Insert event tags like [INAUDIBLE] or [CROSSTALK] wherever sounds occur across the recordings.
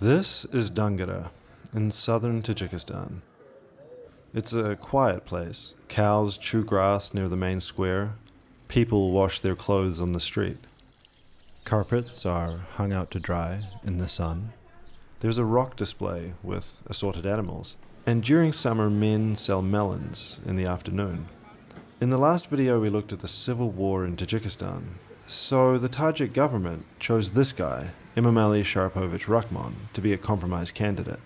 This is Dangara in southern Tajikistan. It's a quiet place. Cows chew grass near the main square. People wash their clothes on the street. Carpets are hung out to dry in the sun. There's a rock display with assorted animals. And during summer, men sell melons in the afternoon. In the last video, we looked at the civil war in Tajikistan. So the Tajik government chose this guy, Emomali Sharapovich Rahmon, to be a compromise candidate.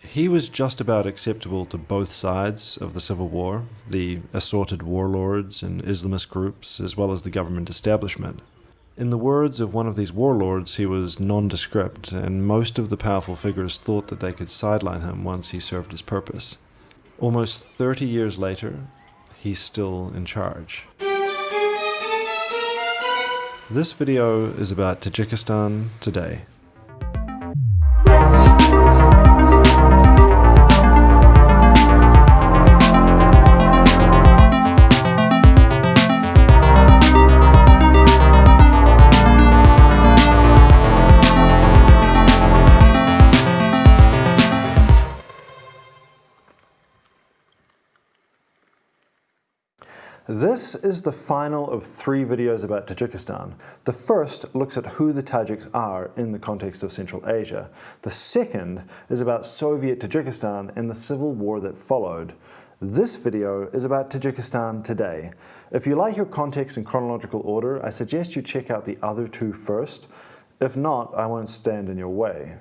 He was just about acceptable to both sides of the civil war, the assorted warlords and Islamist groups, as well as the government establishment. In the words of one of these warlords, he was nondescript, and most of the powerful figures thought that they could sideline him once he served his purpose. Almost 30 years later, he's still in charge. This video is about Tajikistan today. This is the final of three videos about Tajikistan. The first looks at who the Tajiks are in the context of Central Asia. The second is about Soviet Tajikistan and the civil war that followed. This video is about Tajikistan today. If you like your context in chronological order, I suggest you check out the other two first. If not, I won't stand in your way.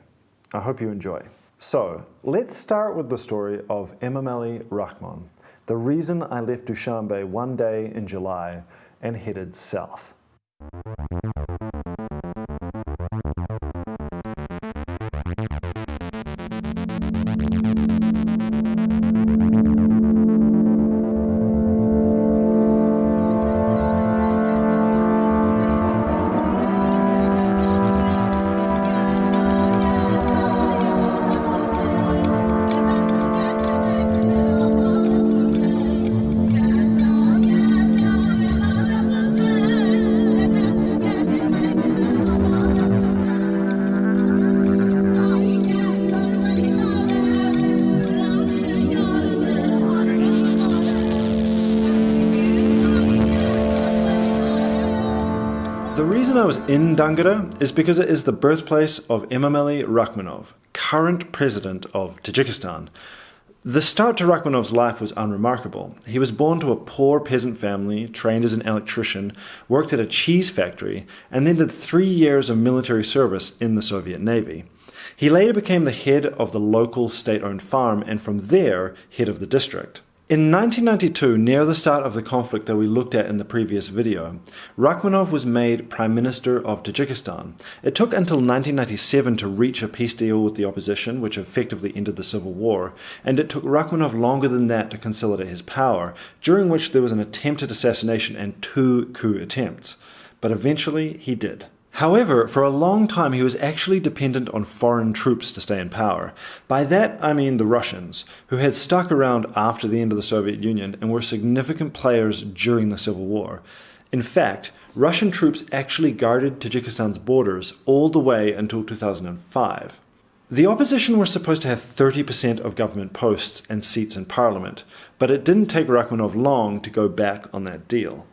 I hope you enjoy. So, let's start with the story of Emomali Rahmon the reason I left Dushanbe one day in July and headed south. In Dangara is because it is the birthplace of Emomali Rakhmonov, current president of Tajikistan. The start to Rakhmonov's life was unremarkable. He was born to a poor peasant family, trained as an electrician, worked at a cheese factory, and then did three years of military service in the Soviet Navy. He later became the head of the local state-owned farm and from there, head of the district. In 1992, near the start of the conflict that we looked at in the previous video, Rakhmonov was made Prime Minister of Tajikistan. It took until 1997 to reach a peace deal with the opposition, which effectively ended the civil war, and it took Rakhmonov longer than that to consolidate his power, during which there was an attempted assassination and two coup attempts. But eventually he did. However, for a long time he was actually dependent on foreign troops to stay in power. By that I mean the Russians, who had stuck around after the end of the Soviet Union and were significant players during the Civil War. In fact, Russian troops actually guarded Tajikistan's borders all the way until 2005. The opposition were supposed to have 30% of government posts and seats in parliament, but it didn't take Rakhmonov long to go back on that deal.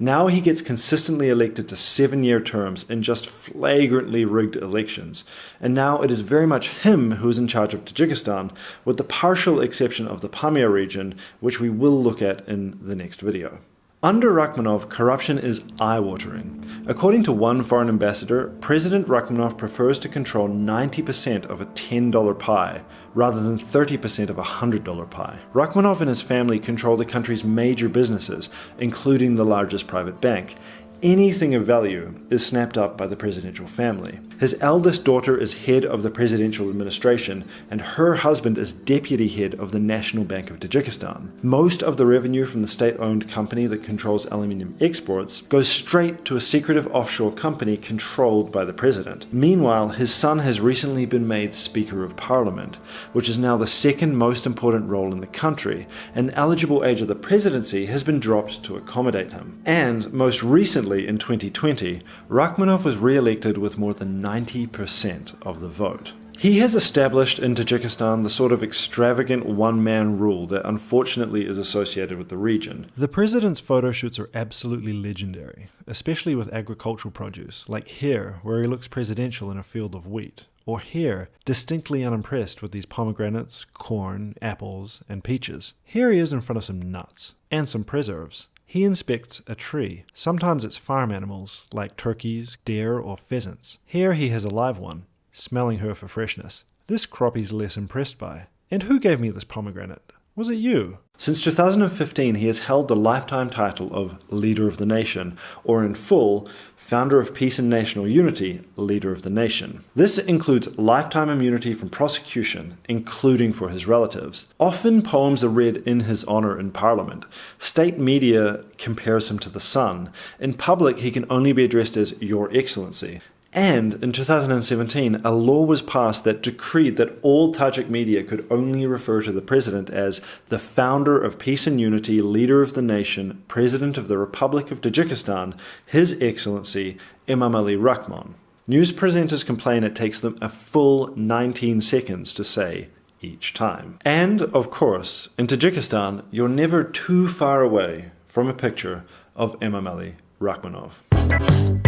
Now he gets consistently elected to seven year terms in just flagrantly rigged elections. And now it is very much him who is in charge of Tajikistan, with the partial exception of the Pamir region, which we will look at in the next video. Under Rakhmonov, corruption is eye-watering. According to one foreign ambassador, President Rakhmonov prefers to control 90% of a $10 pie, rather than 30% of a $100 pie. Rakhmonov and his family control the country's major businesses, including the largest private bank, anything of value is snapped up by the presidential family. His eldest daughter is head of the presidential administration, and her husband is deputy head of the National Bank of Tajikistan. Most of the revenue from the state-owned company that controls aluminium exports goes straight to a secretive offshore company controlled by the president. Meanwhile, his son has recently been made Speaker of Parliament, which is now the second most important role in the country, and the eligible age of the presidency has been dropped to accommodate him. And most recently, recently, in 2020, Rakhmonov was re-elected with more than 90% of the vote. He has established in Tajikistan the sort of extravagant one man rule that unfortunately is associated with the region. The president's photo shoots are absolutely legendary, especially with agricultural produce, like here, where he looks presidential in a field of wheat, or here, distinctly unimpressed with these pomegranates, corn, apples, and peaches. Here he is in front of some nuts, and some preserves. He inspects a tree. Sometimes it's farm animals, like turkeys, deer, or pheasants. Here he has a live one smelling her for freshness. This crop he's less impressed by. And who gave me this pomegranate? Was it you? Since 2015, he has held the lifetime title of Leader of the Nation, or in full, Founder of Peace and National Unity, Leader of the Nation. This includes lifetime immunity from prosecution, including for his relatives. Often poems are read in his honor in Parliament. State media compares him to the sun. In public, he can only be addressed as Your Excellency. And in 2017, a law was passed that decreed that all Tajik media could only refer to the president as the founder of peace and unity, leader of the nation, president of the Republic of Tajikistan, His Excellency Emomali Rahmon. News presenters complain it takes them a full 19 seconds to say each time. And, of course, in Tajikistan, you're never too far away from a picture of Emomali Rahmonov.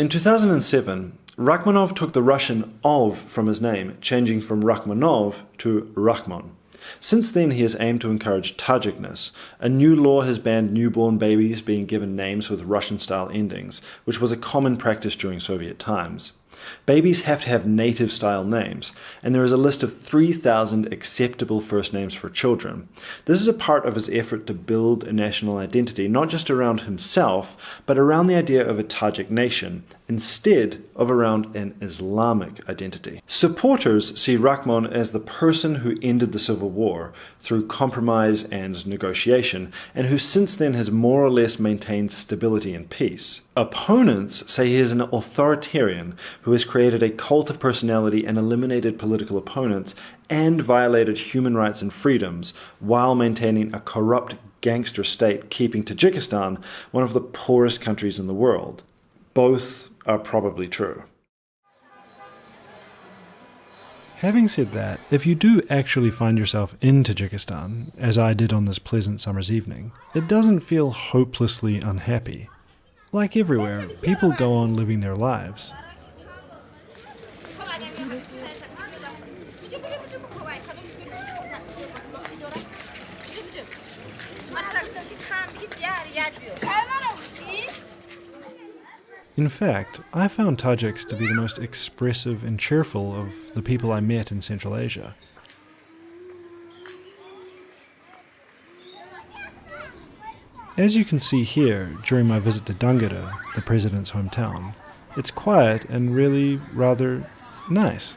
In 2007, Rakhmonov took the Russian ov from his name, changing from Rakhmonov to Rahmon. Since then, he has aimed to encourage Tajikness. A new law has banned newborn babies being given names with Russian style endings, which was a common practice during Soviet times. Babies have to have native style names, and there is a list of 3,000 acceptable first names for children. This is a part of his effort to build a national identity, not just around himself, but around the idea of a Tajik nation, instead of around an Islamic identity. Supporters see Rahmon as the person who ended the civil war through compromise and negotiation, and who since then has more or less maintained stability and peace. Opponents say he is an authoritarian who has created a cult of personality and eliminated political opponents and violated human rights and freedoms while maintaining a corrupt gangster state, keeping Tajikistan one of the poorest countries in the world. Both are probably true. Having said that, if you do actually find yourself in Tajikistan, as I did on this pleasant summer's evening, it doesn't feel hopelessly unhappy. Like everywhere, people go on living their lives. In fact, I found Tajiks to be the most expressive and cheerful of the people I met in Central Asia. As you can see here, during my visit to Dangara, the president's hometown, it's quiet and really rather nice.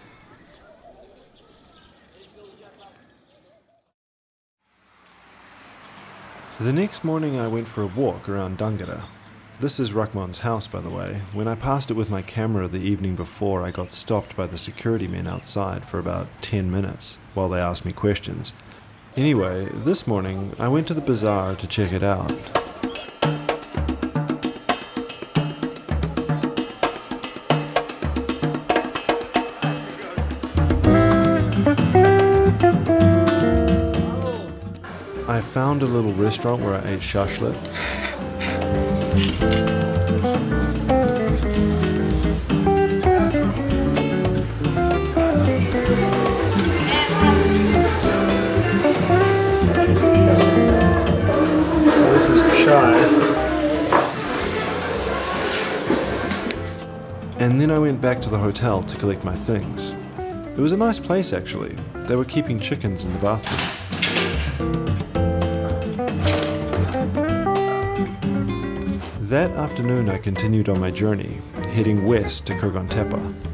The next morning I went for a walk around Dangara, this is Rahmon's house, by the way. When I passed it with my camera the evening before, I got stopped by the security men outside for about 10 minutes while they asked me questions. Anyway, this morning I went to the bazaar to check it out. I found a little restaurant where I ate shashlik and then I went back to the hotel to collect my things. It was a nice place actually. They were keeping chickens in the bathroom. That afternoon, I continued on my journey, heading west to Kurgan Tepe.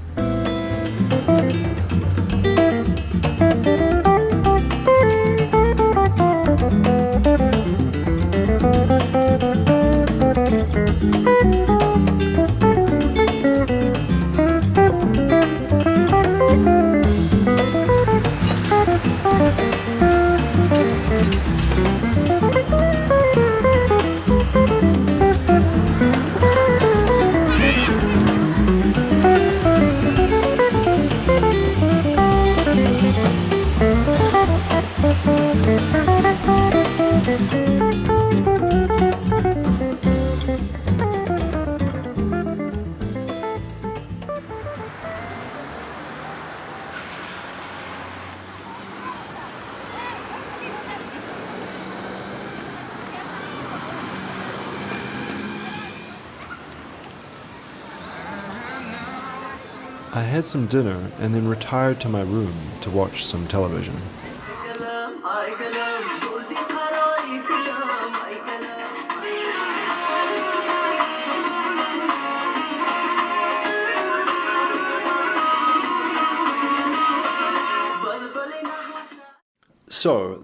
Some dinner and then retired to my room to watch some television.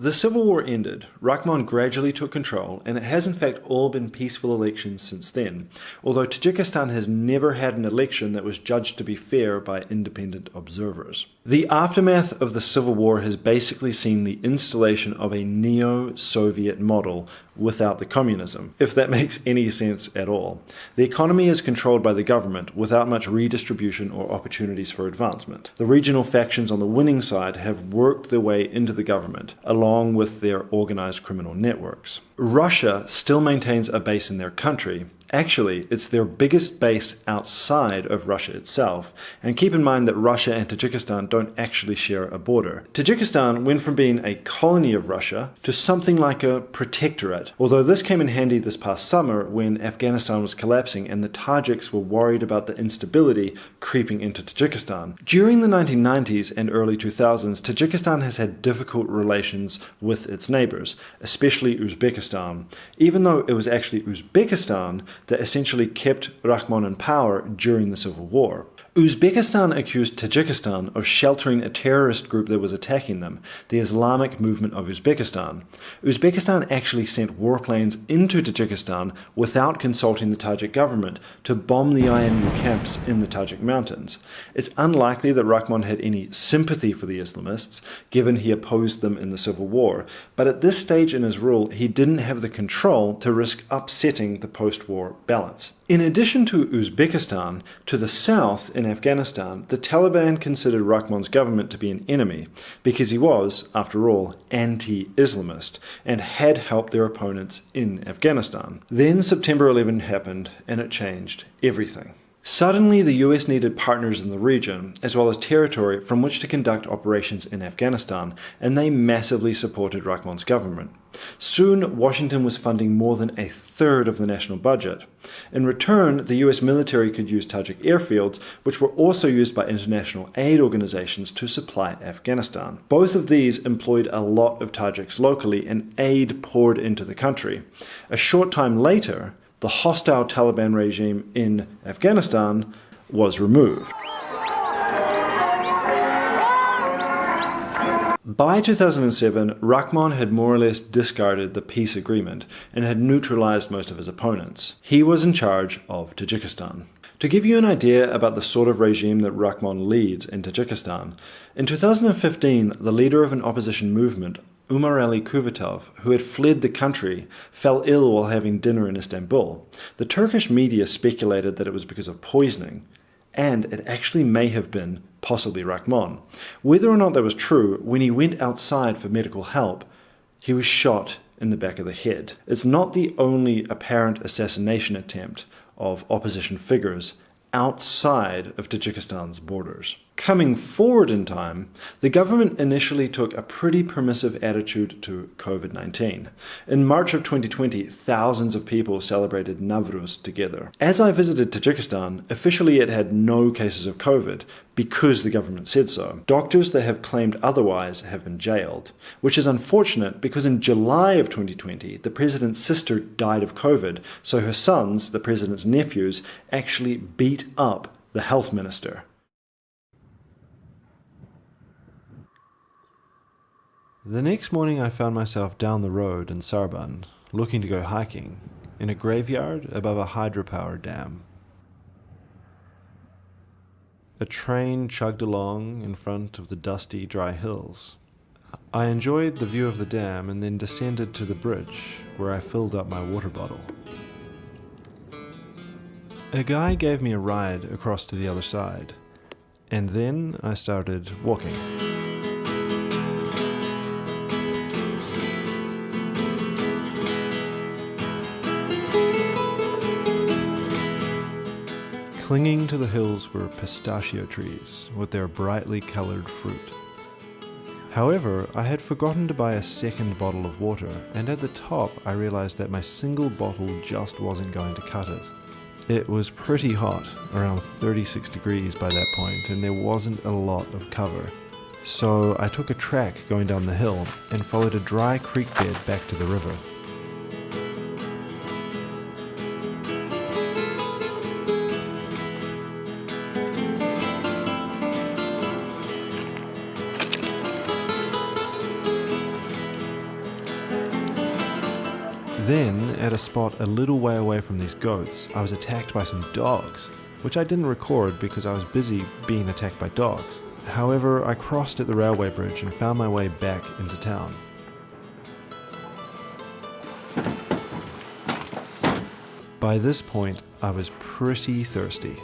The civil war ended, Rahmon gradually took control, and it has in fact all been peaceful elections since then, although Tajikistan has never had an election that was judged to be fair by independent observers. The aftermath of the civil war has basically seen the installation of a neo-Soviet model without the communism, if that [LAUGHS] makes any sense at all. The economy is controlled by the government without much redistribution or opportunities for advancement. The regional factions on the winning side have worked their way into the government, along with their organized criminal networks. Russia still maintains a base in their country, Actually, it's their biggest base outside of Russia itself, and keep in mind that Russia and Tajikistan don't actually share a border. Tajikistan went from being a colony of Russia to something like a protectorate, although this came in handy this past summer when Afghanistan was collapsing and the Tajiks were worried about the instability creeping into Tajikistan. During the 1990s and early 2000s, Tajikistan has had difficult relations with its neighbors, especially Uzbekistan, even though it was actually Uzbekistan that essentially kept Rahmon in power during the civil war. Uzbekistan accused Tajikistan of sheltering a terrorist group that was attacking them, the Islamic Movement of Uzbekistan. Uzbekistan actually sent warplanes into Tajikistan without consulting the Tajik government to bomb the IMU camps in the Tajik mountains. It's unlikely that Rahmon had any sympathy for the Islamists, given he opposed them in the civil war, but at this stage in his rule he didn't have the control to risk upsetting the post-war balance. In addition to Uzbekistan, to the south in Afghanistan, the Taliban considered Rahmon's government to be an enemy because he was, after all, anti-Islamist and had helped their opponents in Afghanistan. Then September 11 happened and it changed everything. Suddenly, the US needed partners in the region, as well as territory from which to conduct operations in Afghanistan, and they massively supported Rahmon's government. Soon, Washington was funding more than a third of the national budget. In return, the US military could use Tajik airfields, which were also used by international aid organizations to supply Afghanistan. Both of these employed a lot of Tajiks locally, and aid poured into the country. A short time later, the hostile Taliban regime in Afghanistan was removed. By 2007, Rahmon had more or less discarded the peace agreement and had neutralized most of his opponents. He was in charge of Tajikistan. To give you an idea about the sort of regime that Rahmon leads in Tajikistan, in 2015, the leader of an opposition movement Umar Ali Kuvatov, who had fled the country, fell ill while having dinner in Istanbul. The Turkish media speculated that it was because of poisoning, and it actually may have been possibly Rahmon. Whether or not that was true, when he went outside for medical help, he was shot in the back of the head. It's not the only apparent assassination attempt of opposition figures outside of Tajikistan's borders. Coming forward in time, the government initially took a pretty permissive attitude to COVID 19. In March of 2020, thousands of people celebrated Navruz together. As I visited Tajikistan, officially it had no cases of COVID because the government said so. Doctors that have claimed otherwise have been jailed, which is unfortunate because in July of 2020, the president's sister died of COVID, so her sons, the president's nephews, actually beat up the health minister. The next morning, I found myself down the road in Sarband, looking to go hiking, in a graveyard above a hydropower dam. A train chugged along in front of the dusty, dry hills. I enjoyed the view of the dam and then descended to the bridge, where I filled up my water bottle. A guy gave me a ride across to the other side, and then I started walking. Clinging to the hills were pistachio trees with their brightly coloured fruit. However, I had forgotten to buy a second bottle of water, and at the top I realised that my single bottle just wasn't going to cut it. It was pretty hot, around 36 degrees by that point, and there wasn't a lot of cover. So I took a track going down the hill and followed a dry creek bed back to the river. Then, at a spot a little way away from these goats, I was attacked by some dogs, which I didn't record because I was busy being attacked by dogs. However, I crossed at the railway bridge and found my way back into town. By this point, I was pretty thirsty.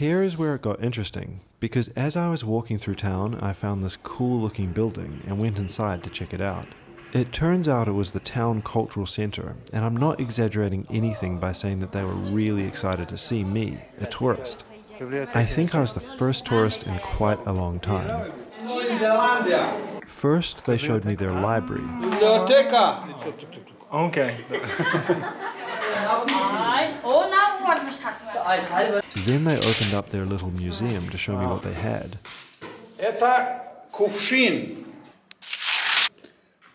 Here is where it got interesting, because as I was walking through town, I found this cool looking building and went inside to check it out. It turns out it was the town cultural centre, and I'm not exaggerating anything by saying that they were really excited to see me, a tourist. I think I was the first tourist in quite a long time. First, they showed me their library. Okay. [LAUGHS] Then they opened up their little museum to show me what they had. Это кувшин.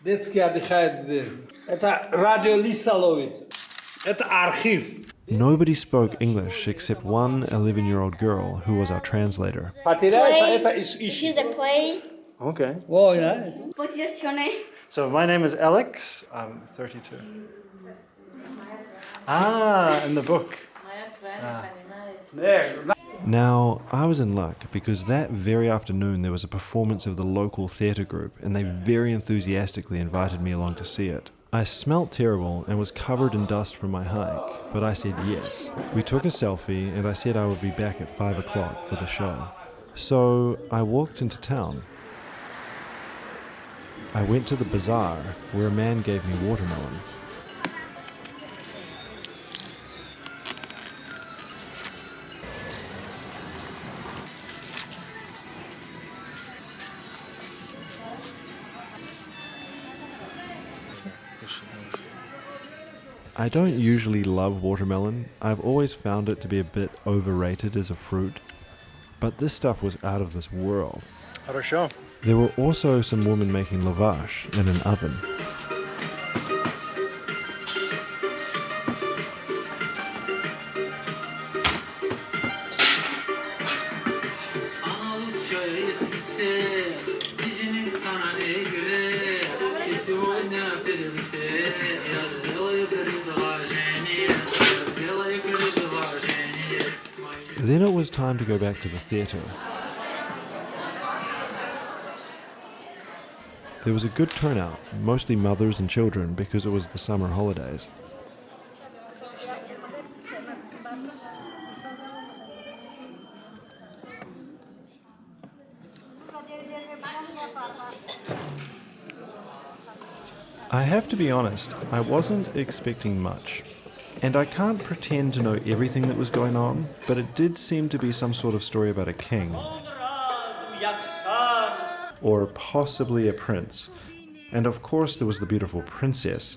Детский отдыхает. Это радиолиста ловит. Это архив. Nobody spoke English except one 11 year old girl who was our translator. Потеряется, Play. это ищ- ищи. She's a play. Okay. Ой, да. What's your surname? So my name is Alex. I'm 32. Ah, in the book. Ah. Now, I was in luck because that very afternoon there was a performance of the local theatre group and they very enthusiastically invited me along to see it. I smelt terrible and was covered in dust from my hike, but I said yes. We took a selfie and I said I would be back at 5 o'clock for the show. So I walked into town. I went to the bazaar where a man gave me watermelon. I don't usually love watermelon. I've always found it to be a bit overrated as a fruit. But this stuff was out of this world. Хорошо. There were also some women making lavash in an oven. Go back to the theatre. There was a good turnout, mostly mothers and children because it was the summer holidays. I have to be honest, I wasn't expecting much. And I can't pretend to know everything that was going on, but it did seem to be some sort of story about a king. Or possibly a prince. And of course, there was the beautiful princess.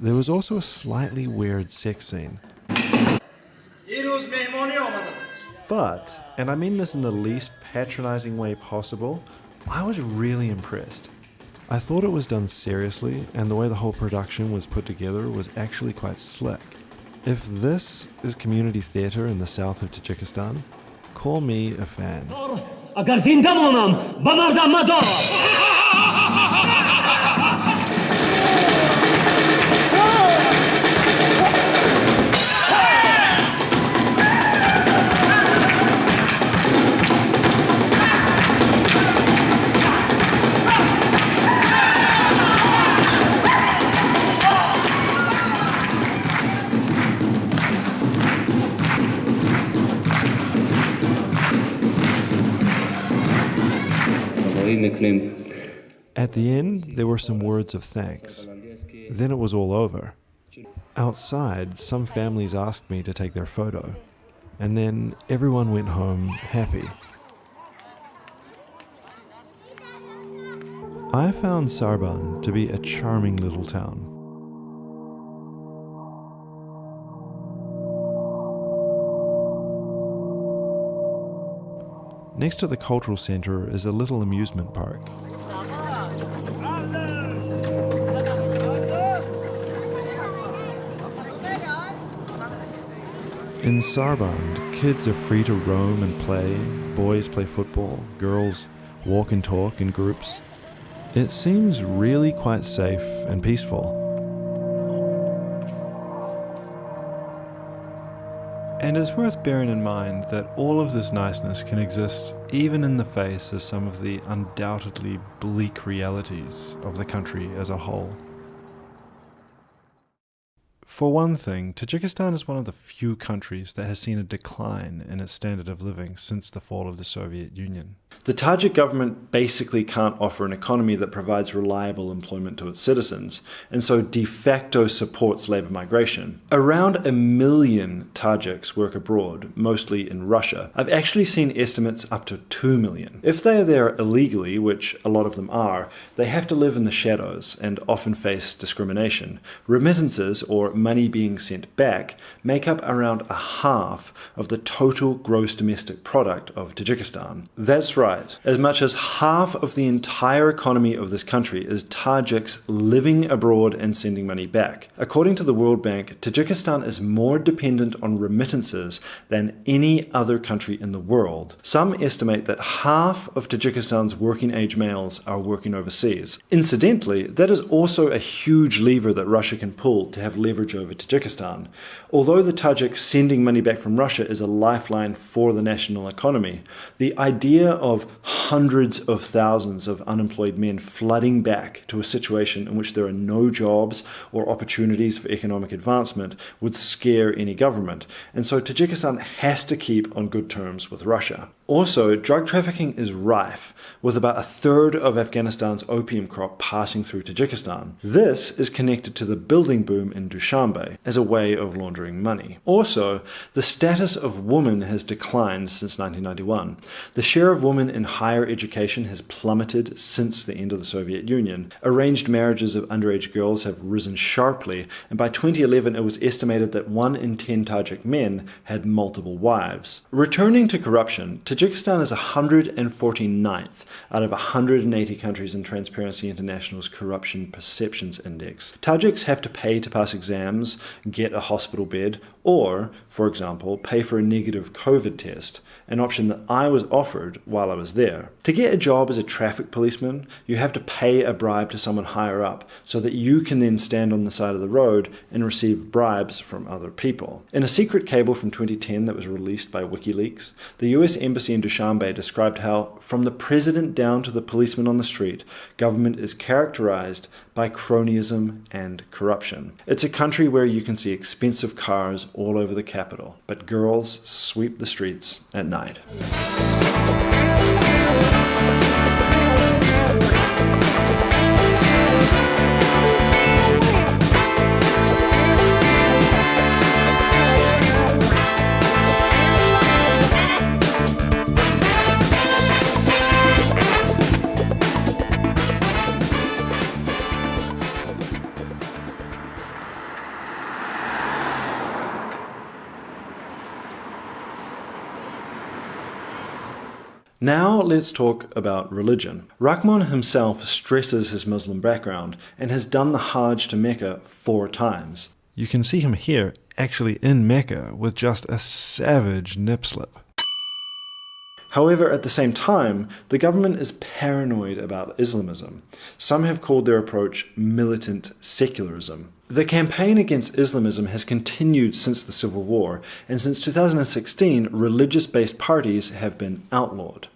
There was also a slightly weird sex scene. But, and I mean this in the least patronizing way possible, I was really impressed. I thought it was done seriously, and the way the whole production was put together was actually quite slick. If this is community theatre in the south of Tajikistan, call me a fan. [LAUGHS] At the end, there were some words of thanks. Then it was all over. Outside, some families asked me to take their photo, and then everyone went home happy. I found Sarband to be a charming little town. Next to the cultural center is a little amusement park. In Sarband, kids are free to roam and play. Boys play football, girls walk and talk in groups. It seems really quite safe and peaceful. And it's worth bearing in mind that all of this niceness can exist even in the face of some of the undoubtedly bleak realities of the country as a whole. For one thing, Tajikistan is one of the few countries that has seen a decline in its standard of living since the fall of the Soviet Union. The Tajik government basically can't offer an economy that provides reliable employment to its citizens, and so de facto supports labor migration. Around a million Tajiks work abroad, mostly in Russia. I've actually seen estimates up to 2 million. If they are there illegally, which a lot of them are, they have to live in the shadows and often face discrimination. Remittances, or money being sent back, make up around a half of the total gross domestic product of Tajikistan. That's right As much as half of the entire economy of this country is Tajiks living abroad and sending money back. According to the World Bank, Tajikistan is more dependent on remittances than any other country in the world. Some estimate that half of Tajikistan's working age males are working overseas. Incidentally, that is also a huge lever that Russia can pull to have leverage over Tajikistan. Although the Tajiks sending money back from Russia is a lifeline for the national economy, the idea of of hundreds of thousands of unemployed men flooding back to a situation in which there are no jobs or opportunities for economic advancement would scare any government. And so Tajikistan has to keep on good terms with Russia. Also, drug trafficking is rife, with about a third of Afghanistan's opium crop passing through Tajikistan. This is connected to the building boom in Dushanbe as a way of laundering money. Also, the status of women has declined since 1991. The share of women in higher education has plummeted since the end of the Soviet Union. Arranged marriages of underage girls have risen sharply, and by 2011 it was estimated that 1 in 10 Tajik men had multiple wives. Returning to corruption, Tajikistan is 149th out of 180 countries in Transparency International's Corruption Perceptions Index. Tajiks have to pay to pass exams, get a hospital bed, or, for example, pay for a negative COVID test, an option that I was offered while I was there. To get a job as a traffic policeman, you have to pay a bribe to someone higher up so that you can then stand on the side of the road and receive bribes from other people. In a secret cable from 2010 that was released by WikiLeaks, the US Embassy in Dushanbe described how, from the president down to the policeman on the street, government is characterized by cronyism and corruption. It's a country where you can see expensive cars all over the capital, but girls sweep the streets at night. Now let's talk about religion. Rahmon himself stresses his Muslim background and has done the Hajj to Mecca four times. You can see him here, actually in Mecca, with just a savage nip slip. However, at the same time, the government is paranoid about Islamism. Some have called their approach militant secularism. The campaign against Islamism has continued since the Civil War, and since 2016, religious based parties have been outlawed.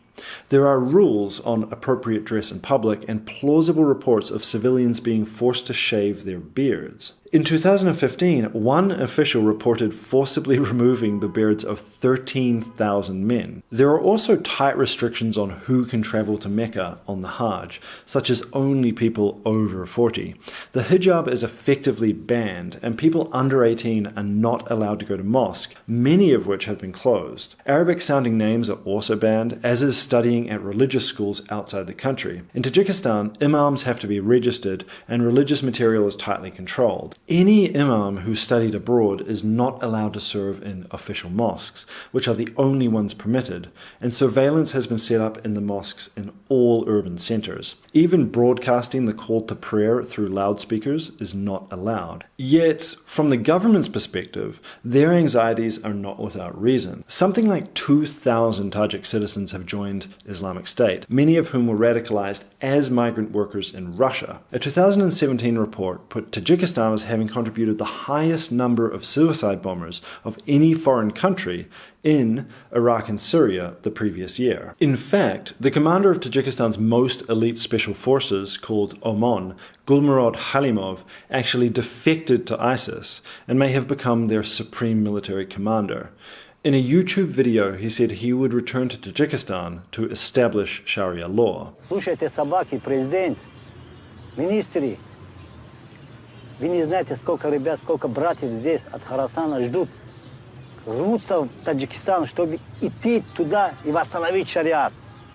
There are rules on appropriate dress in public and plausible reports of civilians being forced to shave their beards. In 2015, one official reported forcibly [LAUGHS] removing the beards of 13,000 men. There are also tight restrictions on who can travel to Mecca on the Hajj, such as only people over 40. The hijab is effectively banned, and people under 18 are not allowed to go to mosque, many of which have been closed. Arabic sounding names are also banned, as is studying at religious schools outside the country. In Tajikistan, imams have to be registered, and religious material is tightly controlled. Any imam who studied abroad is not allowed to serve in official mosques, which are the only ones permitted, and surveillance has been set up in the mosques in all urban centres. Even broadcasting the call to prayer through loudspeakers is not allowed. Yet, from the government's perspective, their anxieties are not without reason. Something like 2,000 Tajik citizens have joined Islamic State, many of whom were radicalized as migrant workers in Russia. A 2017 report put Tajikistan as having contributed the highest number of suicide bombers of any foreign country in Iraq and Syria the previous year. In fact, the commander of Tajikistan's most elite special forces, called OMON, Gulmurad Halimov, actually defected to ISIS and may have become their supreme military commander. In a YouTube video, he said he would return to Tajikistan to establish Sharia law. Слушайте, собаки, президент, ministry. Вы не знаете, сколько ребят, сколько братьев здесь от Харасана ждут. Рвутся в Таджикистан, чтобы идти туда и восстановить шариат.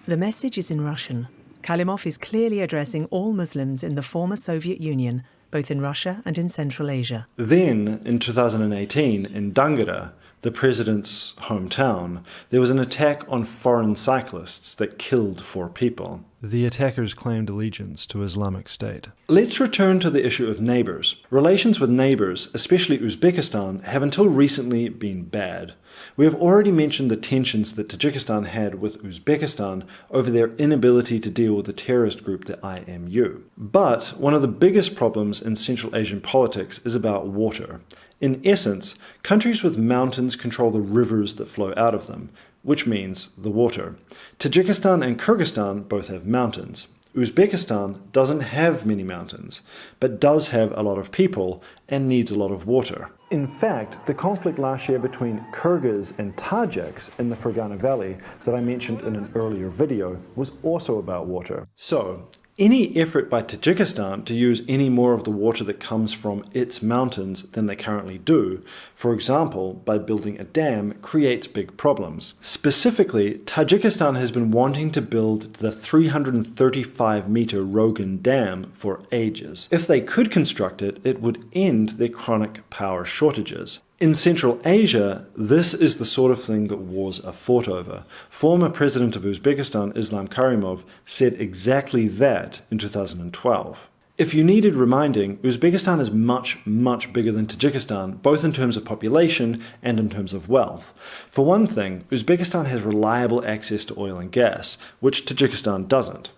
The message is in Russian. Halimov is clearly addressing all Muslims in the former Soviet Union, both in Russia and in Central Asia. Then, in 2018, in Dangara, the president's hometown, there was an attack on foreign cyclists that killed four people. The attackers claimed allegiance to Islamic State. Let's return to the issue of neighbors. Relations with neighbors, especially Uzbekistan, have until recently been bad. We have already mentioned the tensions that Tajikistan had with Uzbekistan over their inability to deal with the terrorist group the IMU. But one of the biggest problems in Central Asian politics is about water. In essence, countries with mountains control the rivers that flow out of them, which means the water. Tajikistan and Kyrgyzstan both have mountains. Uzbekistan doesn't have many mountains, but does have a lot of people and needs a lot of water. In fact, the conflict last year between Kyrgyz and Tajiks in the Fergana Valley that I mentioned in an earlier video was also about water. So, any effort by Tajikistan to use any more of the water that comes from its mountains than they currently do, for example by building a dam, creates big problems. Specifically, Tajikistan has been wanting to build the 335 meter Rogun Dam for ages. If they could construct it, it would end their chronic power shortages. In Central Asia, this is the sort of thing that wars are fought over. Former President of Uzbekistan, Islam Karimov, said exactly that in 2012. If you needed reminding, Uzbekistan is much, much bigger than Tajikistan, both in terms of population and in terms of wealth. For one thing, Uzbekistan has reliable access to oil and gas, which Tajikistan doesn't.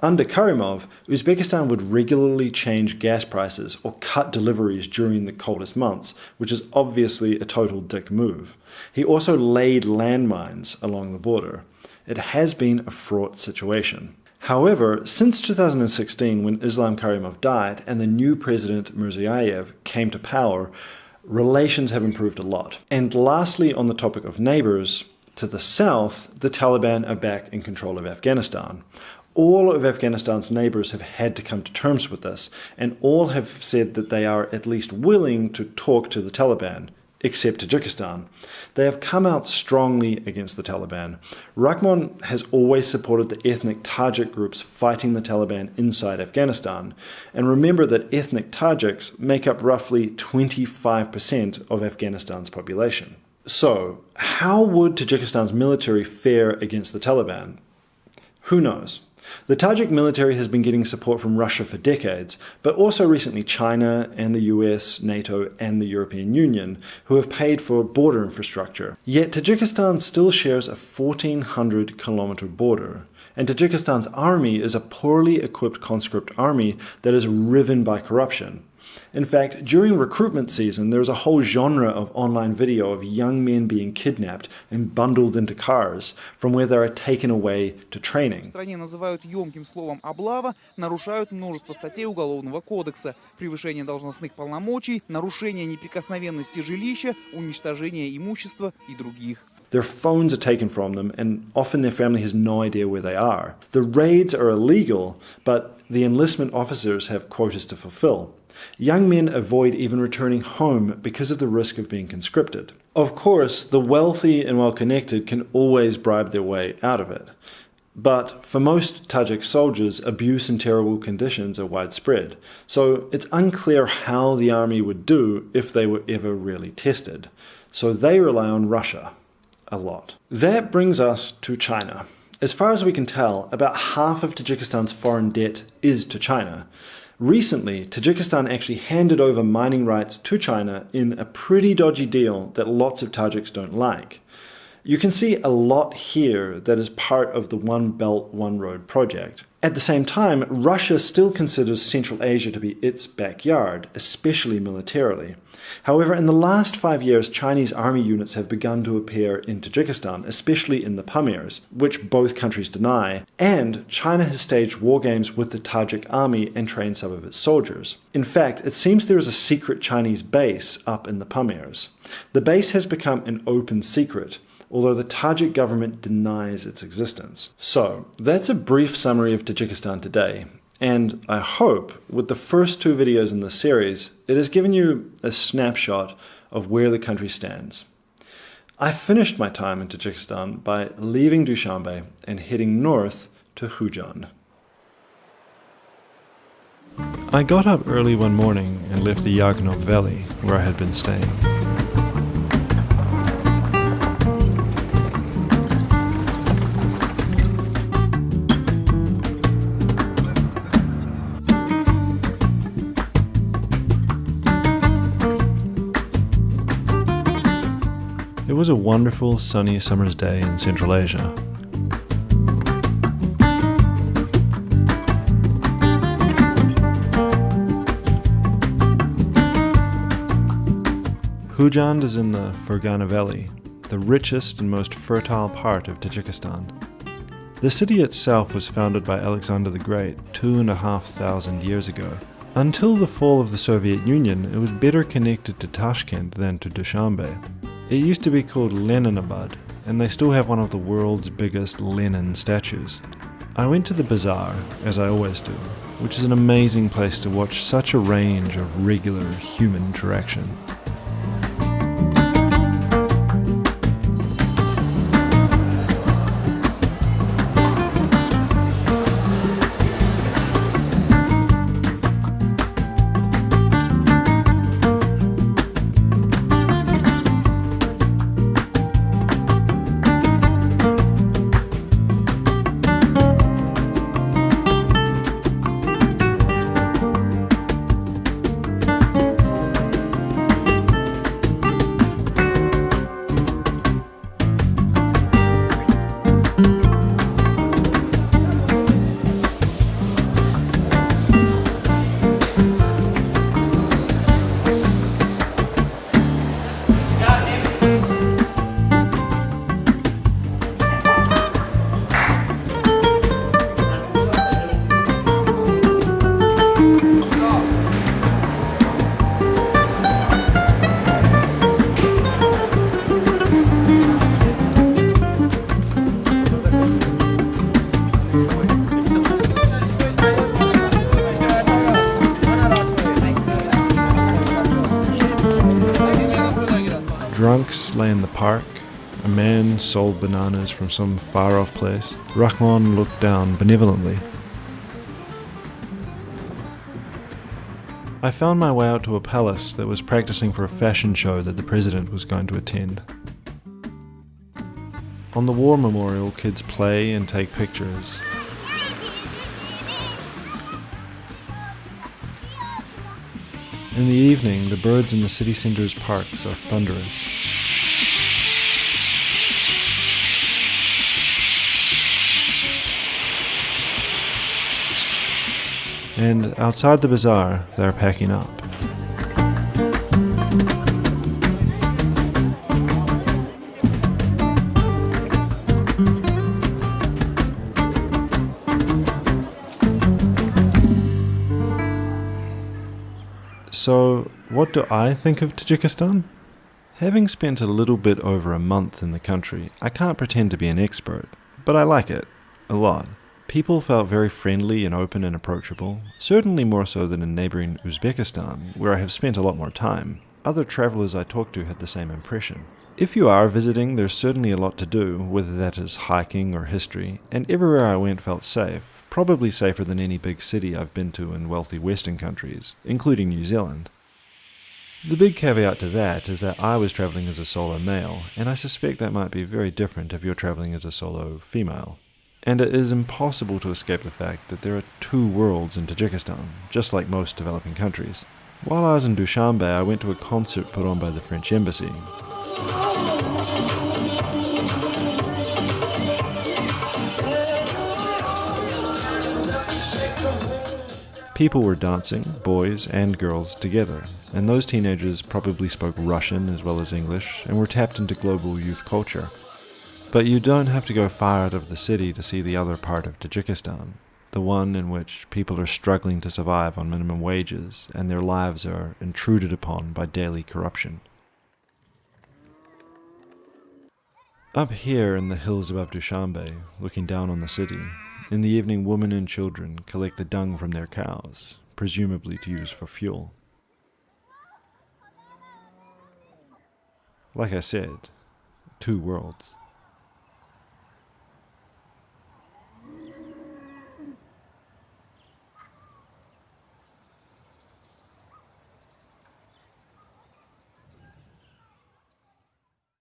Under Karimov, Uzbekistan would regularly change gas prices or cut deliveries during the coldest months, which is obviously a total dick move. He also laid landmines along the border. It has been a fraught situation. However, since 2016, when Islam Karimov died and the new president Mirziyoyev came to power, relations have improved a lot. And lastly, on the topic of neighbors, to the south, the Taliban are back in control of Afghanistan all of Afghanistan's neighbors have had to come to terms with this, and all have said that they are at least willing to talk to the Taliban, except Tajikistan. They have come out strongly against the Taliban. Rahmon has always supported the ethnic Tajik groups fighting the Taliban inside Afghanistan. And remember that ethnic Tajiks make up roughly 25% of Afghanistan's population. So, how would Tajikistan's military fare against the Taliban? Who knows? The Tajik military has been getting support from Russia for decades, but also recently China and the US, NATO, and the European Union, who have paid for border infrastructure. Yet Tajikistan still shares a 1400 kilometer border, and Tajikistan's army is a poorly equipped conscript army that is riven by corruption. In fact, during recruitment season, there's a whole genre of online video of young men being kidnapped and bundled into cars, from where they are taken away to в training. стране называют емким словом «облава», нарушают множество статей Уголовного кодекса. Превышение должностных полномочий, нарушение неприкосновенности жилища, уничтожение имущества и других. Their phones are taken from them, and often their family has no idea where they are. The raids are illegal, but the enlistment officers have quotas to fulfill. Young men avoid even returning home because of the risk of being conscripted. Of course, the wealthy and well connected can always bribe their way out of it. But for most Tajik soldiers, abuse and terrible conditions are widespread, so it's unclear how the army would do if they were ever really tested. So they rely on Russia a lot. That brings us to China. As far as we can tell, about half of Tajikistan's foreign debt is to China. Recently, Tajikistan actually handed over mining rights to China in a pretty dodgy deal that lots of Tajiks don't like. You can see a lot here that is part of the One Belt, One Road project. At the same time, Russia still considers Central Asia to be its backyard, especially militarily. However, in the last five years, Chinese army units have begun to appear in Tajikistan, especially in the Pamirs, which both countries deny, and China has staged war games with the Tajik army and trained some of its soldiers. In fact, it seems there is a secret Chinese base up in the Pamirs. The base has become an open secret, although the Tajik government denies its existence. So, that's a brief summary of Tajikistan today. And I hope, with the first two videos in this series, it has given you a snapshot of where the country stands. I finished my time in Tajikistan by leaving Dushanbe and heading north to Khujand. I got up early one morning and left the Yagnob Valley, where I had been staying. Was a wonderful sunny summer's day in Central Asia. Khujand is in the Fergana Valley, the richest and most fertile part of Tajikistan. The city itself was founded by Alexander the Great two and a half thousand years ago. Until the fall of the Soviet Union, it was better connected to Tashkent than to Dushanbe. It used to be called Leninabad, and they still have one of the world's biggest Lenin statues. I went to the bazaar, as I always do, which is an amazing place to watch such a range of regular human interaction. sold bananas from some far off place, Rahmon looked down benevolently. I found my way out to a palace that was practicing for a fashion show that the president was going to attend. On the war memorial, kids play and take pictures. In the evening, the birds in the city centre's parks are thunderous. And outside the bazaar, they're packing up. So, what do I think of Tajikistan? Having spent a little bit over a month in the country, I can't pretend to be an expert, but I like it a lot. People felt very friendly and open and approachable, certainly more so than in neighboring Uzbekistan, where I have spent a lot more time. Other travelers I talked to had the same impression. If you are visiting, there's certainly a lot to do, whether that is hiking or history, and everywhere I went felt safe, probably safer than any big city I've been to in wealthy Western countries, including New Zealand. The big caveat to that is that I was travelling as a solo male, and I suspect that might be very different if you're travelling as a solo female. And it is impossible to escape the fact that there are two worlds in Tajikistan, just like most developing countries. While I was in Dushanbe, I went to a concert put on by the French Embassy. People were dancing, boys and girls together, and those teenagers probably spoke Russian as well as English and were tapped into global youth culture. But you don't have to go far out of the city to see the other part of Tajikistan, the one in which people are struggling to survive on minimum wages and their lives are intruded upon by daily corruption. Up here in the hills above Dushanbe, looking down on the city, in the evening women and children collect the dung from their cows, presumably to use for fuel. Like I said, two worlds.